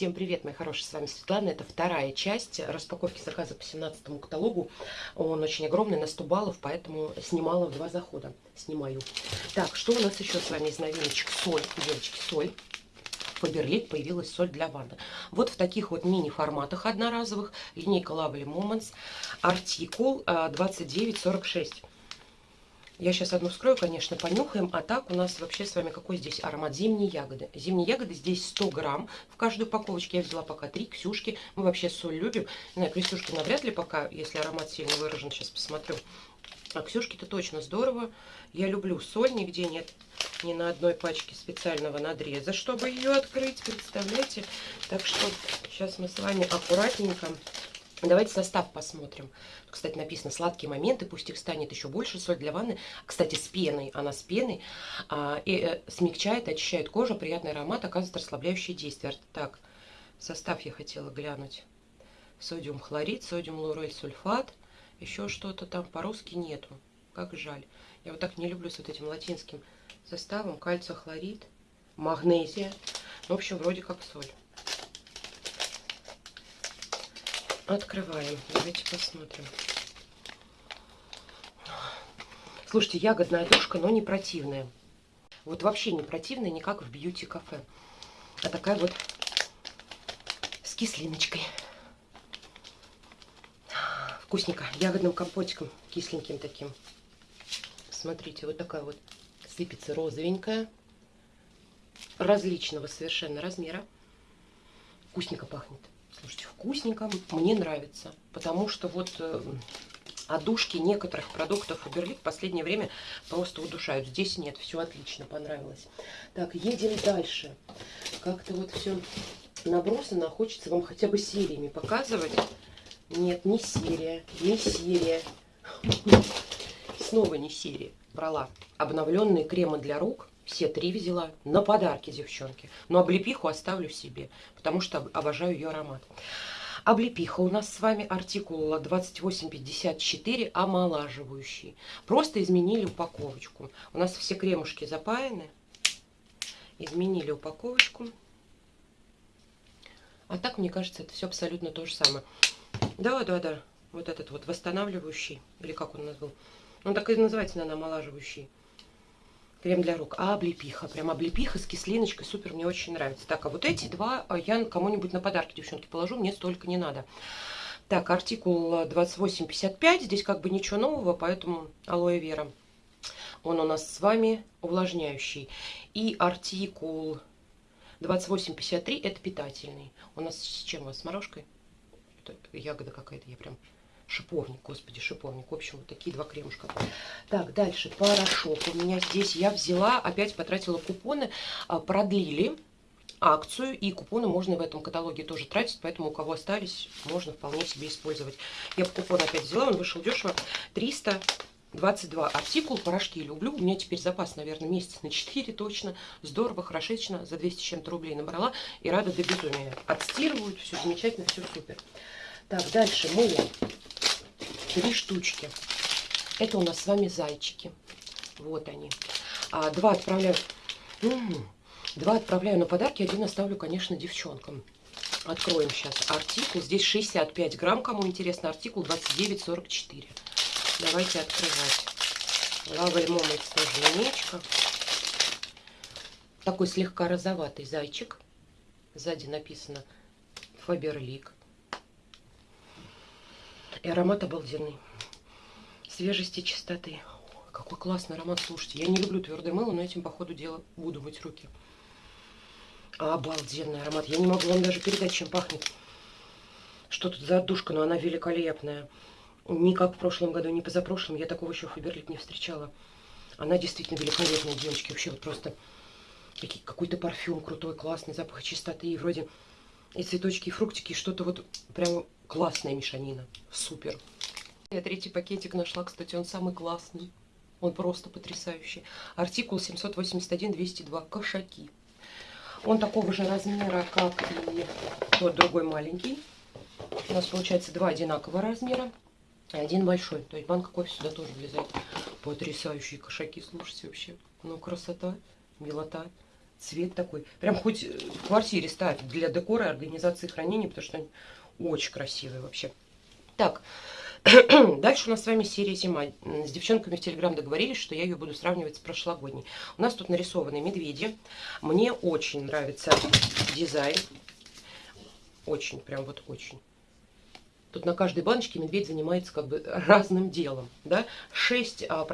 Всем привет, мои хорошие, с вами Светлана. Это вторая часть распаковки заказа по 17 каталогу. Он очень огромный, на 100 баллов, поэтому снимала в два захода. Снимаю. Так, что у нас еще с вами из новиночек? Соль, девочки, соль. Фаберлик появилась соль для ванны. Вот в таких вот мини-форматах одноразовых. Линейка Lovely Moments. Артикул 2946. Я сейчас одну вскрою, конечно, понюхаем. А так у нас вообще с вами какой здесь аромат? Зимние ягоды. Зимние ягоды здесь 100 грамм в каждой упаковочке. Я взяла пока 3. Ксюшки. Мы вообще соль любим. Не знаю, Крестюшки навряд ли пока, если аромат сильно выражен. Сейчас посмотрю. А Ксюшки-то точно здорово. Я люблю соль. Нигде нет ни на одной пачке специального надреза, чтобы ее открыть. Представляете? Так что сейчас мы с вами аккуратненько Давайте состав посмотрим. Кстати, написано сладкие моменты, пусть их станет еще больше. Соль для ванны, кстати, с пеной, она с пеной, а, и э, смягчает, очищает кожу, приятный аромат, оказывает расслабляющее действие. Так, состав я хотела глянуть. Содиум хлорид, содиум лурой сульфат, еще что-то там по-русски нету. Как жаль. Я вот так не люблю с вот этим латинским составом. Кальций-хлорид, магнезия. В общем, вроде как соль. Открываем. Давайте посмотрим. Слушайте, ягодная душка, но не противная. Вот вообще не противная, не как в бьюти-кафе. А такая вот с кислиночкой. Вкусненько. Ягодным компотиком, кисленьким таким. Смотрите, вот такая вот сыпется розовенькая. Различного совершенно размера. Вкусненько пахнет. Слушайте, вкусненько, мне нравится. Потому что вот э, одушки некоторых продуктов Фаберлик в последнее время просто удушают. Здесь нет, все отлично, понравилось. Так, едем дальше. Как-то вот все набросано, хочется вам хотя бы сериями показывать. Нет, не серия, не серия. Снова не серия. Брала обновленные кремы для рук все три взяла на подарки, девчонки. Но облепиху оставлю себе, потому что обожаю ее аромат. Облепиха у нас с вами артикул 2854 омолаживающий. Просто изменили упаковочку. У нас все кремушки запаяны. Изменили упаковочку. А так, мне кажется, это все абсолютно то же самое. Да, да, да. Вот этот вот восстанавливающий. Или как он у нас? Он так и называется, наверное, омолаживающий. Крем для рук. А облепиха. Прям облепиха с кислиночкой. Супер, мне очень нравится. Так, а вот эти два а, я кому-нибудь на подарки, девчонки, положу. Мне столько не надо. Так, артикул 2855. Здесь как бы ничего нового, поэтому алоэ вера. Он у нас с вами увлажняющий. И артикул 2853 это питательный. У нас с чем у вас? С морожкой? Это ягода какая-то, я прям шиповник, господи, шиповник. В общем, вот такие два кремушка. Так, дальше порошок. У меня здесь я взяла, опять потратила купоны, а, продлили акцию, и купоны можно в этом каталоге тоже тратить, поэтому у кого остались, можно вполне себе использовать. Я купон опять взяла, он вышел дешево, 322 артикул, порошки люблю, у меня теперь запас, наверное, месяц на 4 точно, здорово, хорошечно, за 200 чем-то рублей набрала, и рада до безумия. Отстирывают, все замечательно, все супер. Так, дальше мыло три штучки. Это у нас с вами зайчики. Вот они. А, два отправляю. Два отправляю на подарки, один оставлю, конечно, девчонкам. Откроем сейчас артикул. Здесь 65 грамм, кому интересно, артикул 29,44. Давайте открывать. Лава лимон линейка. Такой слегка розоватый зайчик. Сзади написано Фаберлик. И аромат обалденный. Свежести, чистоты. Какой классный аромат, слушайте. Я не люблю твердое мыло, но этим, по ходу дела, буду мыть руки. Обалденный аромат. Я не могу вам даже передать, чем пахнет. Что тут за отдушка, но она великолепная. Не как в прошлом году, не позапрошлом. Я такого еще Фаберлик не встречала. Она действительно великолепная, девочки. Вообще вот просто какой-то парфюм крутой, классный, запах чистоты. И вроде и цветочки, и фруктики, что-то вот прям классная мешанина. Супер. Я третий пакетик нашла, кстати, он самый классный. Он просто потрясающий. Артикул 781-202. Кошаки. Он такого же размера, как и тот другой маленький. У нас получается два одинакового размера и один большой. То есть банка кофе сюда тоже влезает. Потрясающие кошаки, слушайте вообще. Ну, красота, милота. Цвет такой. Прям хоть в квартире ставить для декора и организации хранения, потому что они очень красивые вообще. Так, Дальше у нас с вами серия «Зима». С девчонками в Телеграм договорились, что я ее буду сравнивать с прошлогодней. У нас тут нарисованы медведи. Мне очень нравится дизайн. Очень, прям вот очень. Тут на каждой баночке медведь занимается как бы разным делом. Да? 6% а,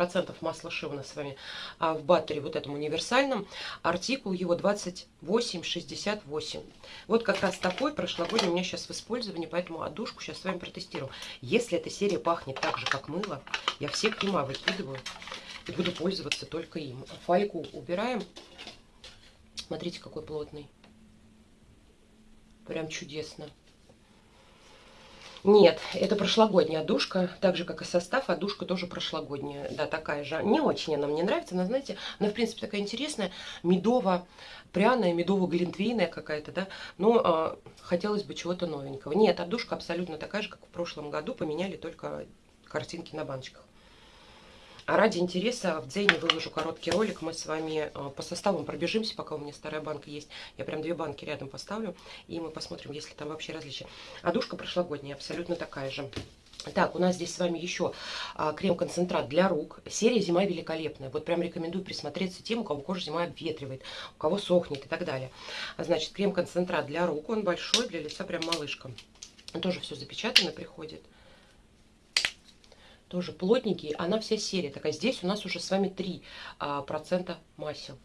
масла ши у нас с вами а, в баттере, вот этом универсальном. Артикул его 2868. Вот как раз такой прошлогодний у меня сейчас в использовании, поэтому одушку сейчас с вами протестирую. Если эта серия пахнет так же, как мыло, я все крема выкидываю и буду пользоваться только им. Фольгу убираем. Смотрите, какой плотный. Прям чудесно. Нет, это прошлогодняя душка, так же, как и состав, а душка тоже прошлогодняя. Да, такая же. Не очень она мне нравится, но, знаете, она, в принципе, такая интересная, медово-пряная, медово-глинтвейная какая-то, да. Но э, хотелось бы чего-то новенького. Нет, а душка абсолютно такая же, как в прошлом году, поменяли только картинки на баночках. А ради интереса в Дзене выложу короткий ролик. Мы с вами э, по составам пробежимся, пока у меня старая банка есть. Я прям две банки рядом поставлю, и мы посмотрим, есть ли там вообще различия. А душка прошлогодняя, абсолютно такая же. Так, у нас здесь с вами еще а, крем-концентрат для рук. Серия «Зима великолепная». Вот прям рекомендую присмотреться тем, у кого кожа зима обветривает, у кого сохнет и так далее. Значит, крем-концентрат для рук, он большой, для лица прям малышка. Тоже все запечатано приходит тоже плотненький, она вся серия такая. Здесь у нас уже с вами 3% а, масел.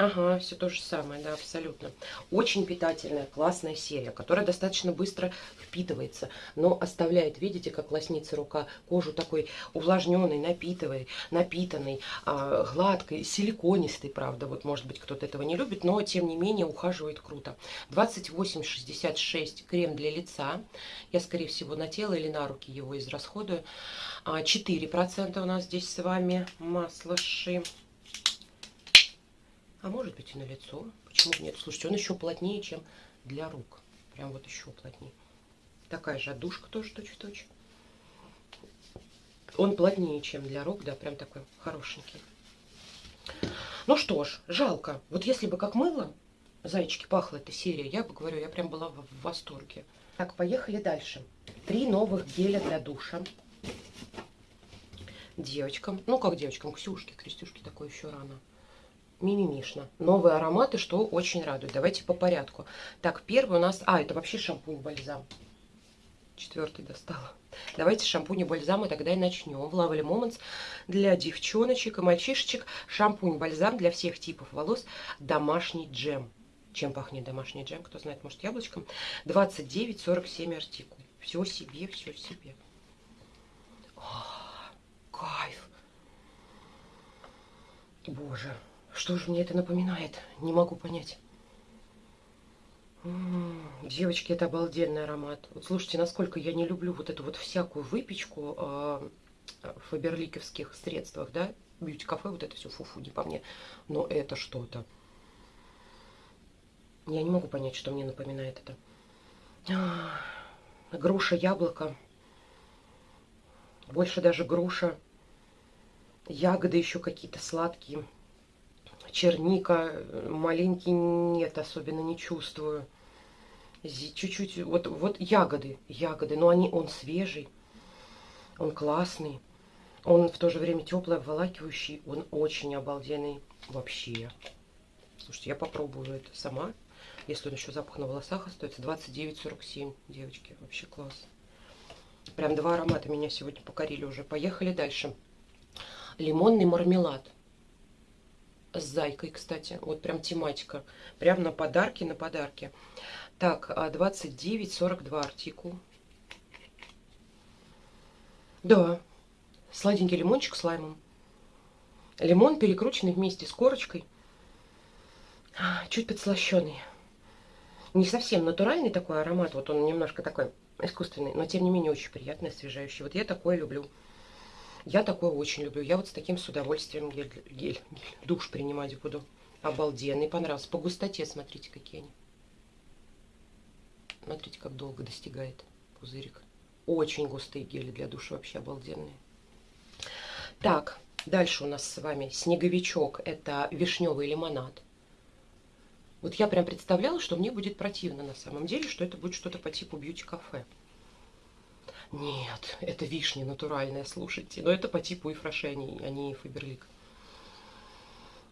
Ага, все то же самое, да, абсолютно. Очень питательная, классная серия, которая достаточно быстро впитывается, но оставляет, видите, как лоснится рука, кожу такой увлажненной, напитывай, напитанной, а, гладкой, силиконистой, правда, вот может быть кто-то этого не любит, но тем не менее ухаживает круто. 28,66 крем для лица, я скорее всего на тело или на руки его израсходую. 4% а, у нас здесь с вами масло ши. А может быть и на лицо. Почему нет? Слушайте, он еще плотнее, чем для рук. Прям вот еще плотнее. Такая же отдушка тоже точь-в-точь. Он плотнее, чем для рук, да, прям такой хорошенький. Ну что ж, жалко. Вот если бы как мыло, зайчики, пахла эта серия, я бы говорю, я прям была в, в восторге. Так, поехали дальше. Три новых геля для душа. Девочкам, ну как девочкам, Ксюшке, Крестюшке такое еще рано мимимишно. Новые ароматы, что очень радует. Давайте по порядку. Так, первый у нас... А, это вообще шампунь-бальзам. Четвертый достала. Давайте шампунь и бальзам, и тогда и начнем. Lovely Moments для девчоночек и мальчишечек шампунь-бальзам для всех типов волос. Домашний джем. Чем пахнет домашний джем? Кто знает, может, яблочком. 29,47 артикул. Все себе, все себе. О, кайф. Боже. Что же мне это напоминает? Не могу понять. Девочки, это обалденный аромат. Вот слушайте, насколько я не люблю вот эту вот всякую выпечку э, в фаберликовских средствах, да? Бьюти-кафе, вот это все фу-фу, не по мне. Но это что-то. Я не могу понять, что мне напоминает это. А, груша, яблоко. Больше даже груша. Ягоды еще какие-то сладкие черника, маленький нет, особенно не чувствую. Чуть-чуть, вот, вот ягоды, ягоды, но они, он свежий, он классный, он в то же время теплый, обволакивающий, он очень обалденный вообще. Слушайте, я попробую это сама, если он еще запах на волосах остается. 29,47, девочки, вообще класс. Прям два аромата меня сегодня покорили уже. Поехали дальше. Лимонный мармелад с зайкой, кстати. Вот прям тематика. Прям на подарки, на подарки. Так, 29,42 а артикул. Да, сладенький лимончик с лаймом. Лимон перекрученный вместе с корочкой. Чуть подслащенный. Не совсем натуральный такой аромат. Вот он немножко такой искусственный, но тем не менее очень приятный, освежающий. Вот я такое люблю. Я такое очень люблю. Я вот с таким с удовольствием гель, гель, гель душ принимать буду. Обалденный, понравился. По густоте смотрите, какие они. Смотрите, как долго достигает пузырик. Очень густые гели для душа, вообще обалденные. Так, Дальше у нас с вами снеговичок. Это вишневый лимонад. Вот я прям представляла, что мне будет противно на самом деле, что это будет что-то по типу бьюти-кафе. Нет, это вишня натуральная, слушайте. Но это по типу и фрошени, а не фаберлик.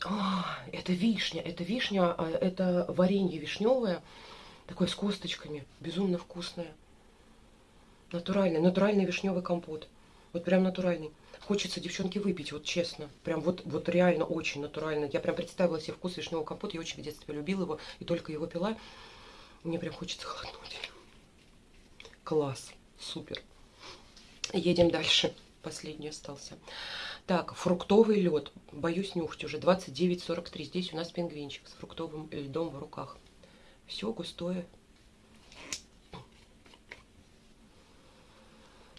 А, это вишня, это вишня, а, это варенье вишневое, такое с косточками, безумно вкусное. Натуральный, натуральный вишневый компот. Вот прям натуральный. Хочется, девчонки, выпить, вот честно. Прям вот, вот реально очень натурально. Я прям представила себе вкус вишневого компота. Я очень в детстве любила его и только его пила. Мне прям хочется хлопнуть. Класс. Супер. Едем дальше. Последний остался. Так, фруктовый лед. Боюсь нюхать уже. 29,43. Здесь у нас пингвинчик с фруктовым льдом в руках. Все густое.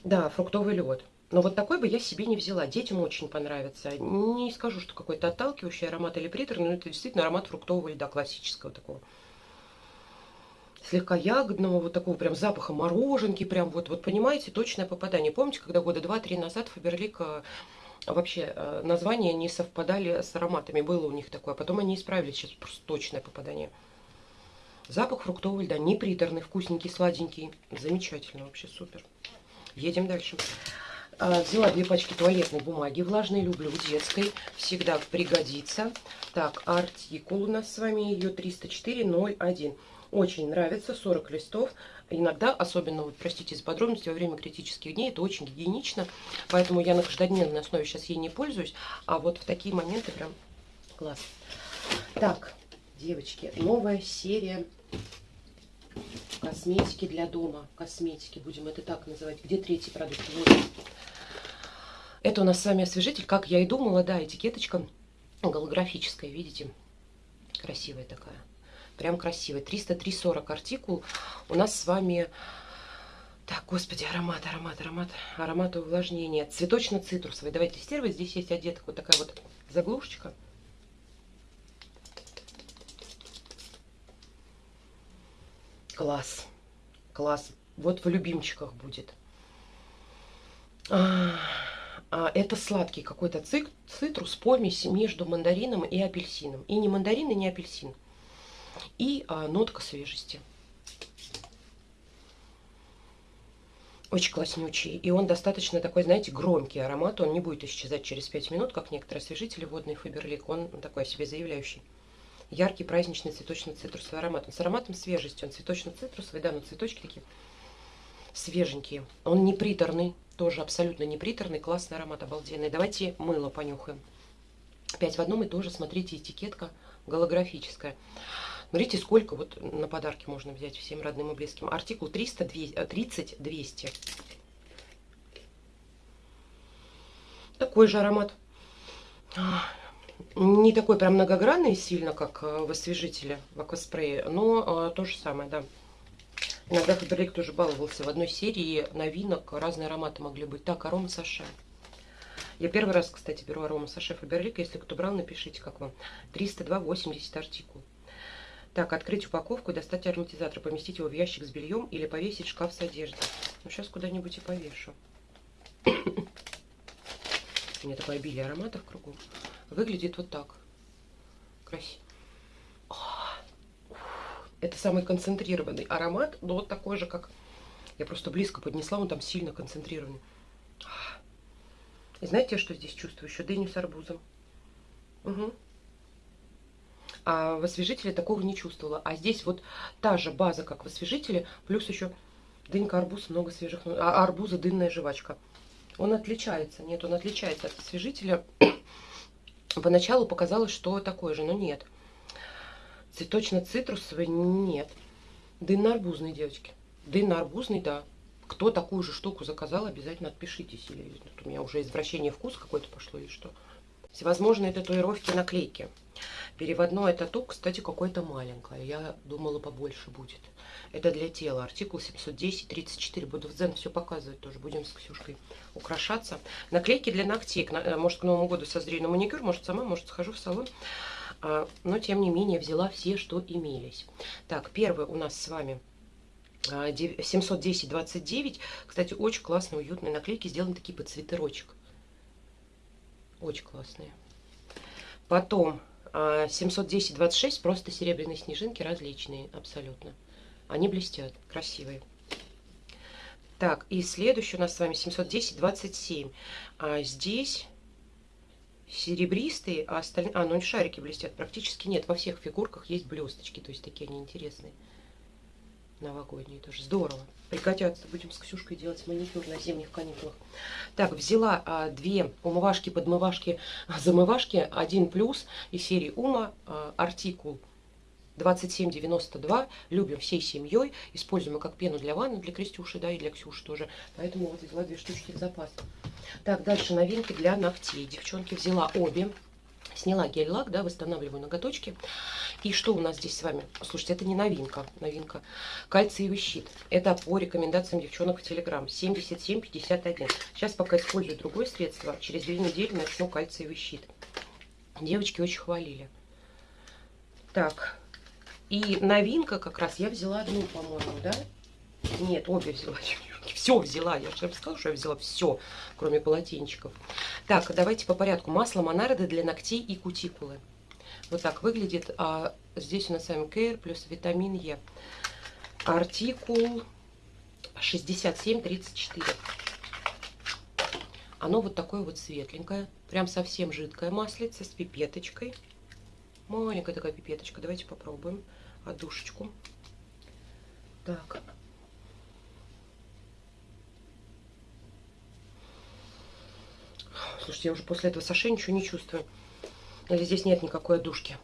Да, фруктовый лед. Но вот такой бы я себе не взяла. Детям очень понравится. Не скажу, что какой-то отталкивающий аромат или приторный, но это действительно аромат фруктового льда, классического такого. Слегка ягодного, вот такого прям запаха мороженки, прям вот, вот понимаете, точное попадание. Помните, когда года два-три назад Фаберлик э, вообще э, названия не совпадали с ароматами, было у них такое, а потом они исправили, сейчас просто точное попадание. Запах фруктового льда, не приторный, вкусненький, сладенький, замечательно, вообще супер. Едем дальше. А, взяла две пачки туалетной бумаги, влажной люблю, детской, всегда пригодится. Так, артикул у нас с вами ее 304.01. Очень нравится, 40 листов. Иногда, особенно, вот, простите за подробности, во время критических дней, это очень гигиенично. Поэтому я на каждодневной основе сейчас ей не пользуюсь. А вот в такие моменты прям класс. Так, девочки, новая серия косметики для дома. Косметики, будем это так называть. Где третий продукт? Вот. Это у нас с вами освежитель, как я и думала, да, этикеточка голографическая, видите? Красивая такая. Прям красивая. 303,40 артикул. У нас с вами... Так, господи, аромат, аромат, аромат, аромат увлажнения. Цветочно-цитрусовый. Давайте тестировать. Здесь есть одета вот такая вот заглушечка. Класс. Класс. Вот в любимчиках будет. А, а, это сладкий какой-то цитрус, помесь между мандарином и апельсином. И не мандарин, и не апельсин. И а, нотка свежести. Очень класснючий. И он достаточно такой, знаете, громкий аромат. Он не будет исчезать через 5 минут, как некоторые освежители водный Фаберлик. Он такой себе заявляющий яркий праздничный цветочно-цитрусовый аромат. Он с ароматом свежести, он цветочно-цитрусовый, да, но цветочки такие свеженькие. Он не приторный, тоже абсолютно не приторный, классный аромат, обалденный. Давайте мыло понюхаем. Опять в одном и тоже, смотрите, этикетка голографическая. Смотрите, сколько вот на подарки можно взять всем родным и близким. Артикул 300, 30, 200. Такой же аромат не такой прям многогранный сильно, как э, в освежителе, в акваспрее, но э, то же самое, да. Иногда Фаберлик тоже баловался. В одной серии новинок разные ароматы могли быть. Так, арома Саше. Я первый раз, кстати, беру арома Саше Фаберлик. Если кто брал, напишите, как вам. 302,80 артикул. Так, открыть упаковку, достать ароматизатор, поместить его в ящик с бельем или повесить в шкаф с одеждой. Ну, сейчас куда-нибудь и повешу. У меня такое обилие ароматов кругом выглядит вот так. Красиво. Это самый концентрированный аромат, но вот такой же, как... Я просто близко поднесла, он там сильно концентрированный. И знаете, что здесь чувствую? Еще дыню с арбузом. Угу. А в освежителе такого не чувствовала. А здесь вот та же база, как в освежителе, плюс еще дынька, арбуз, много свежих... А арбуза, дынная жвачка. Он отличается. Нет, он отличается от освежителя Поначалу показалось, что такое же, но нет. Цветочно-цитрусовый нет. Дынно-арбузный, девочки. Дынно-арбузный, да. Кто такую же штуку заказал, обязательно отпишитесь. Или тут у меня уже извращение вкус какой-то пошло или что. Всевозможные татуировки, наклейки. Переводное тату, кстати, какое-то маленькое. Я думала, побольше будет. Это для тела. Артикул 710-34. Буду в Дзен все показывать тоже. Будем с Ксюшкой украшаться. Наклейки для ногтей. Э, может, к Новому году созрею на маникюр. Может, сама, может, схожу в салон. А, но, тем не менее, взяла все, что имелись. Так, первый у нас с вами 710-29. А, кстати, очень классные, уютные наклейки. Сделаны такие под цветырочек. Очень классные. Потом 710-26, а, просто серебряные снежинки различные абсолютно. Они блестят, красивые. Так, и следующий у нас с вами 710-27. А здесь серебристые, а остальные... А, ну шарики блестят практически нет. Во всех фигурках есть блесточки, то есть такие они интересные. Новогодние тоже. Здорово. Пригодятся. Будем с Ксюшкой делать маникюр на зимних каникулах. Так, взяла а, две умывашки, подмывашки, замывашки. Один плюс из серии Ума. А, артикул 2792. Любим всей семьей. Используем как пену для ванны, для Крестюши, да, и для Ксюши тоже. Поэтому вот взяла две штучки в запас. Так, дальше новинки для ногтей. Девчонки взяла обе. Сняла гель-лак, да, восстанавливаю ноготочки. И что у нас здесь с вами? Слушайте, это не новинка. Новинка. Кальциевый щит. Это по рекомендациям девчонок в Телеграм. 77,51. Сейчас пока использую другое средство. Через две недели начну кальциевый щит. Девочки очень хвалили. Так. И новинка как раз я взяла одну, по-моему, да? Нет, обе взяла. Все взяла. Я же сказала, что я взяла все, кроме полотенчиков. Так, давайте по порядку. Масло Монарды для ногтей и кутикулы. Вот так выглядит. А здесь у нас с вами Кейр плюс витамин Е. Артикул 6734. Оно вот такое вот светленькое. Прям совсем жидкое маслице с пипеточкой. Маленькая такая пипеточка. Давайте попробуем одушечку. Так. Слушайте, я уже после этого саше ничего не чувствую. Или здесь нет никакой одушки?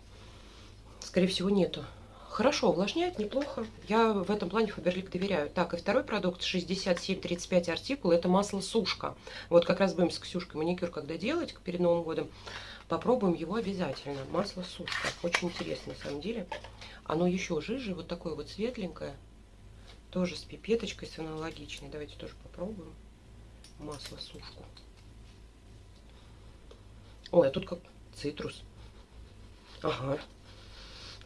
Скорее всего, нету. Хорошо, увлажняет, неплохо. Я в этом плане Фаберлик доверяю. Так, и второй продукт 6735 артикул. Это масло сушка. Вот как раз будем с Ксюшкой маникюр когда делать перед Новым годом. Попробуем его обязательно. Масло сушка. Очень интересно на самом деле. Оно еще жиже, вот такое вот светленькое. Тоже с пипеточкой, с аналогичной. Давайте тоже попробуем масло сушку. Ой, а тут как цитрус. Ага.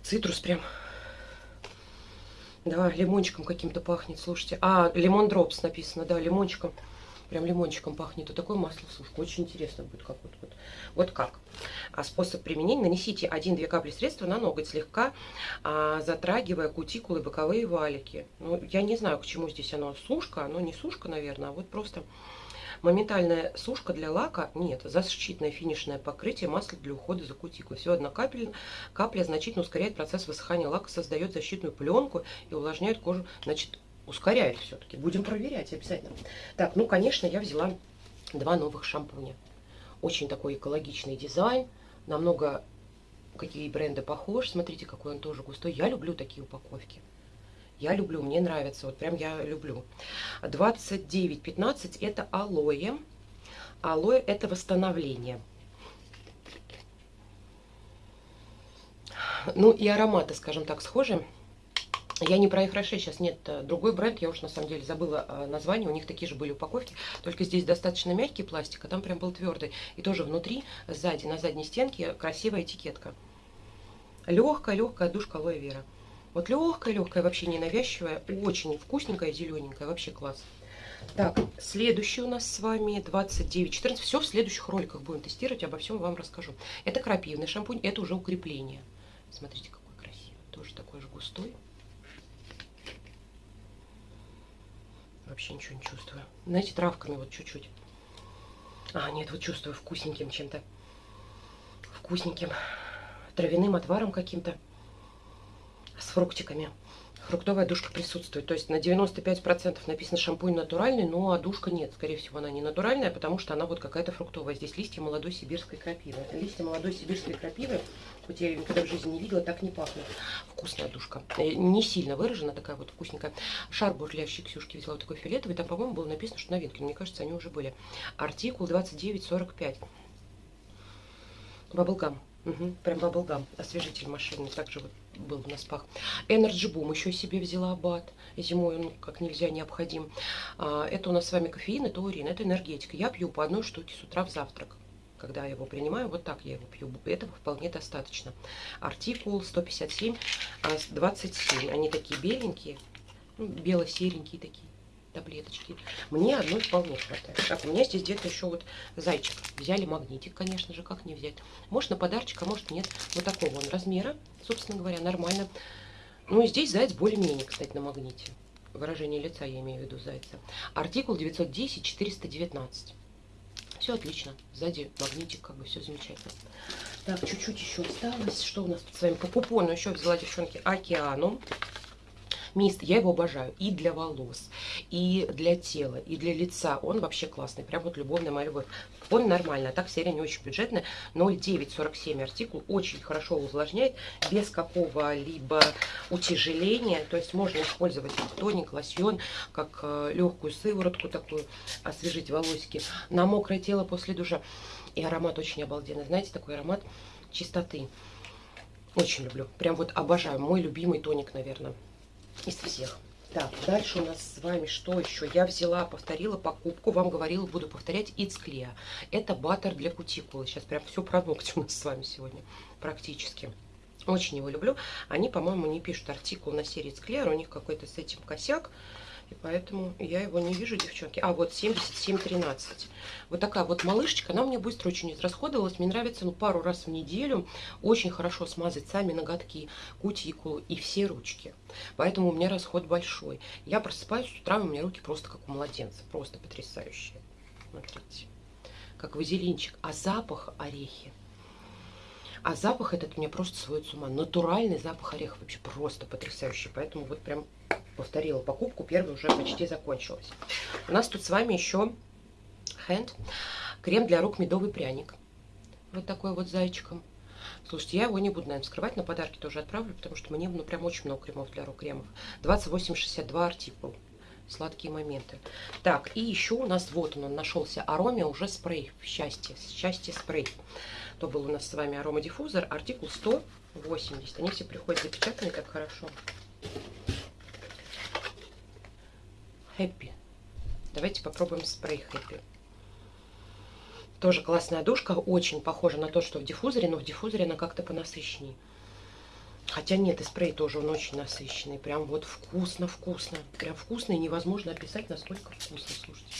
Цитрус прям. Да, лимончиком каким-то пахнет, слушайте. А, лимон дропс написано, да, лимончиком. Прям лимончиком пахнет. Вот такое масло сушка. Очень интересно будет, как вот, вот. Вот как. А способ применения. Нанесите 1-2 капли средства на ноготь, слегка а, затрагивая кутикулы, боковые валики. Ну, я не знаю, к чему здесь оно сушка. Оно не сушка, наверное, а вот просто Моментальная сушка для лака нет. Защитное финишное покрытие масла для ухода за кутикулой. Всего одна капля, капля значительно ускоряет процесс высыхания лака, создает защитную пленку и увлажняет кожу. Значит, ускоряет все-таки. Будем проверять обязательно. Так, ну, конечно, я взяла два новых шампуня. Очень такой экологичный дизайн. Намного какие бренды похожи. Смотрите, какой он тоже густой. Я люблю такие упаковки. Я люблю, мне нравится, вот прям я люблю. 29,15 это алоэ. Алоэ это восстановление. Ну и ароматы, скажем так, схожи. Я не про их Роше, сейчас нет э, другой бренд, я уж на самом деле забыла э, название, у них такие же были упаковки, только здесь достаточно мягкий пластик, а там прям был твердый. И тоже внутри, сзади, на задней стенке красивая этикетка. Легкая, легкая душка алоэ вера. Вот легкая-легкая, вообще не навязчивая, очень вкусненькая, зелененькая, вообще класс. Так, следующий у нас с вами 29-14. Все в следующих роликах будем тестировать, обо всем вам расскажу. Это крапивный шампунь, это уже укрепление. Смотрите, какой красивый. Тоже такой же густой. Вообще ничего не чувствую. Знаете, травками вот чуть-чуть. А, нет, вот чувствую вкусненьким чем-то. Вкусненьким. Травяным отваром каким-то с фруктиками. Фруктовая душка присутствует. То есть на 95% написано шампунь натуральный, но а душка нет. Скорее всего, она не натуральная, потому что она вот какая-то фруктовая. Здесь листья молодой сибирской крапивы. Листья молодой сибирской крапивы. Хоть я ее никогда в жизни не видела, так не пахнет. Вкусная душка. Э, не сильно выражена, такая вот вкусненькая. Шар бурлящий Ксюшки взяла вот такой фиолетовый. Там, по-моему, было написано, что новинки. Мне кажется, они уже были. Артикул 2945. Баблгам. Угу, прям баблгам, освежитель машины. Также вот был на спах. Energy Boom еще себе взяла абат. Зимой он как нельзя необходим. А, это у нас с вами кофеин и таурин. Это энергетика. Я пью по одной штуке с утра в завтрак. Когда я его принимаю, вот так я его пью. Этого вполне достаточно. Артикул 157, 27. А, Они такие беленькие. Ну, бело-серенькие такие. Таблеточки. Мне одной вполне хватает. Так, у меня здесь где-то еще вот зайчик. Взяли магнитик, конечно же, как не взять. Может на подарочек, а может нет. Вот такого он размера, собственно говоря, нормально. Ну и здесь заяц более-менее, кстати, на магните. Выражение лица я имею в виду зайца. Артикул 910-419. Все отлично. Сзади магнитик, как бы все замечательно. Так, чуть-чуть еще осталось. Что у нас тут с вами? По купону еще взяла, девчонки, океану. Мист, я его обожаю и для волос, и для тела, и для лица. Он вообще классный, прям вот любовная моя любовь. Он нормально, а так серия не очень бюджетная. 0,947 артикул, очень хорошо увлажняет, без какого-либо утяжеления. То есть можно использовать тоник, лосьон, как э, легкую сыворотку такую, освежить волосики на мокрое тело после душа. И аромат очень обалденный. Знаете, такой аромат чистоты. Очень люблю. Прям вот обожаю. Мой любимый тоник, наверное из всех. Так, дальше у нас с вами что еще? Я взяла, повторила покупку, вам говорила, буду повторять, It's Clear. Это баттер для кутикулы. Сейчас прям все про ногти у нас с вами сегодня практически. Очень его люблю. Они, по-моему, не пишут артикул на серии It's Clear, у них какой-то с этим косяк. И поэтому я его не вижу, девчонки. А, вот 77,13. Вот такая вот малышечка. Она у меня быстро очень израсходовалась. Мне нравится, ну, пару раз в неделю. Очень хорошо смазать сами ноготки, кутикулу и все ручки. Поэтому у меня расход большой. Я просыпаюсь с утра, у меня руки просто как у младенца. Просто потрясающие. Смотрите. Как вазелинчик. А запах орехи. А запах этот мне просто сводит с ума. Натуральный запах ореха вообще просто потрясающий. Поэтому вот прям повторила покупку, первая уже почти закончилась. У нас тут с вами еще Hand, крем для рук медовый пряник. Вот такой вот зайчиком. Слушайте, я его не буду, наверное, скрывать, на подарки тоже отправлю, потому что мне, ну, прям очень много кремов для рук, кремов. 28,62 артикул. Сладкие моменты. Так, и еще у нас, вот он, он нашелся, ароме уже спрей, счастье, счастье спрей. То был у нас с вами аромадиффузор, артикул 180. Они все приходят запечатанные, как хорошо. Happy. Давайте попробуем спрей Happy. Тоже классная душка, очень похожа на то, что в диффузоре, но в диффузоре она как-то понасыщеннее. Хотя нет, и спрей тоже он очень насыщенный. Прям вот вкусно-вкусно. Прям вкусно и невозможно описать, насколько вкусно, слушайте.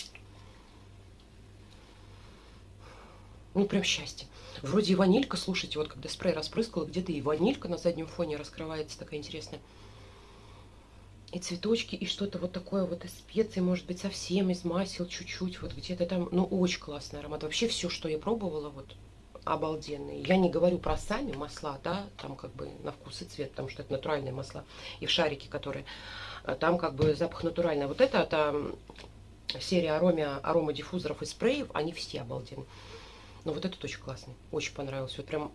Ну, прям счастье. Вроде и ванилька, слушайте, вот когда спрей распрыскала, где-то и ванилька на заднем фоне раскрывается, такая интересная и цветочки, и что-то вот такое вот из специй, может быть, совсем из масел чуть-чуть, вот где-то там, ну, очень классный аромат. Вообще все, что я пробовала, вот, обалденные. Я не говорю про сами масла, да, там как бы на вкус и цвет, потому что это натуральные масла. И в шарике, которые, э, там как бы запах натуральный. Вот это, это серия ароме, арома диффузоров и спреев, они все обалденные. Но вот этот очень классный, очень понравился. Вот прям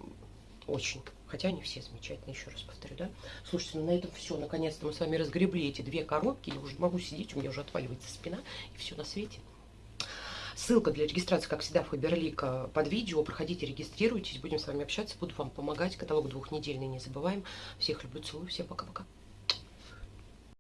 очень. Хотя они все замечательные, еще раз повторю, да? Слушайте, ну на этом все. Наконец-то мы с вами разгребли эти две коробки. Я уже могу сидеть, у меня уже отваливается спина. И все на свете. Ссылка для регистрации, как всегда, в Фаберлика под видео. Проходите, регистрируйтесь. Будем с вами общаться. Буду вам помогать. Каталог двухнедельный не забываем. Всех люблю, целую. Всем пока-пока.